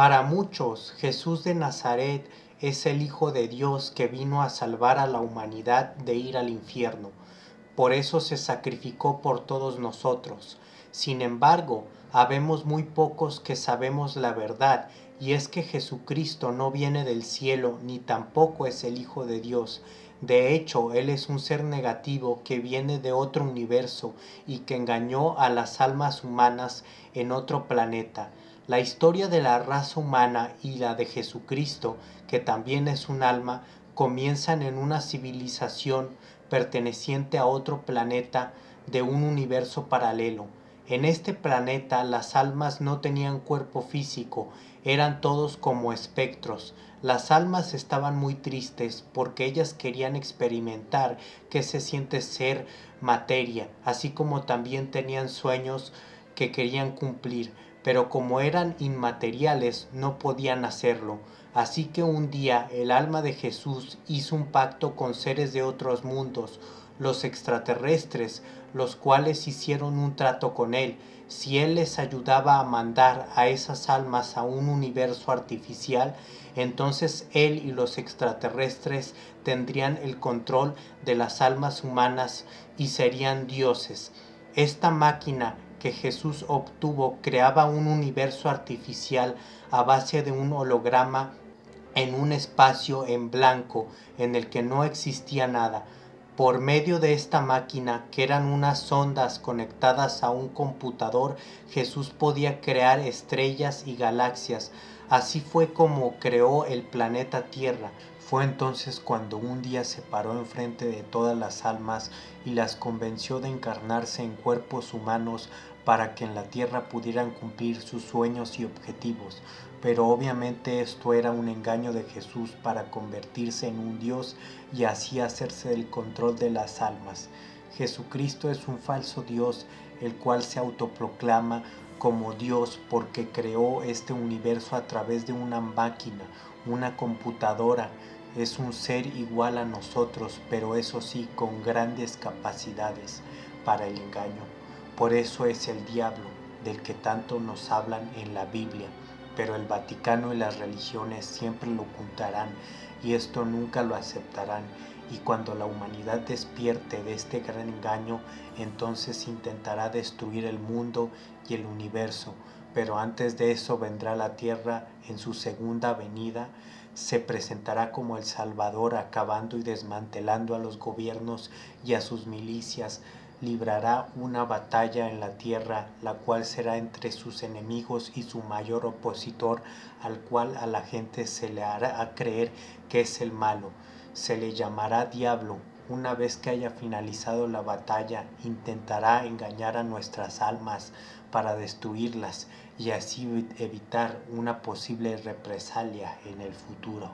Para muchos, Jesús de Nazaret es el Hijo de Dios que vino a salvar a la humanidad de ir al infierno. Por eso se sacrificó por todos nosotros. Sin embargo, habemos muy pocos que sabemos la verdad, y es que Jesucristo no viene del cielo ni tampoco es el Hijo de Dios. De hecho, Él es un ser negativo que viene de otro universo y que engañó a las almas humanas en otro planeta. La historia de la raza humana y la de Jesucristo, que también es un alma, comienzan en una civilización perteneciente a otro planeta de un universo paralelo. En este planeta las almas no tenían cuerpo físico, eran todos como espectros. Las almas estaban muy tristes porque ellas querían experimentar qué se siente ser materia, así como también tenían sueños que querían cumplir pero como eran inmateriales no podían hacerlo. Así que un día el alma de Jesús hizo un pacto con seres de otros mundos, los extraterrestres, los cuales hicieron un trato con él. Si él les ayudaba a mandar a esas almas a un universo artificial, entonces él y los extraterrestres tendrían el control de las almas humanas y serían dioses. Esta máquina que Jesús obtuvo creaba un universo artificial a base de un holograma en un espacio en blanco en el que no existía nada. Por medio de esta máquina, que eran unas ondas conectadas a un computador, Jesús podía crear estrellas y galaxias. Así fue como creó el planeta Tierra. Fue entonces cuando un día se paró enfrente de todas las almas y las convenció de encarnarse en cuerpos humanos para que en la tierra pudieran cumplir sus sueños y objetivos. Pero obviamente esto era un engaño de Jesús para convertirse en un Dios y así hacerse el control de las almas. Jesucristo es un falso Dios, el cual se autoproclama como Dios porque creó este universo a través de una máquina, una computadora, es un ser igual a nosotros, pero eso sí, con grandes capacidades para el engaño. Por eso es el diablo, del que tanto nos hablan en la Biblia, pero el Vaticano y las religiones siempre lo ocultarán y esto nunca lo aceptarán. Y cuando la humanidad despierte de este gran engaño, entonces intentará destruir el mundo y el universo. Pero antes de eso vendrá la tierra en su segunda venida se presentará como el Salvador acabando y desmantelando a los gobiernos y a sus milicias, librará una batalla en la tierra, la cual será entre sus enemigos y su mayor opositor, al cual a la gente se le hará creer que es el malo. Se le llamará diablo. Una vez que haya finalizado la batalla, intentará engañar a nuestras almas para destruirlas y así evitar una posible represalia en el futuro.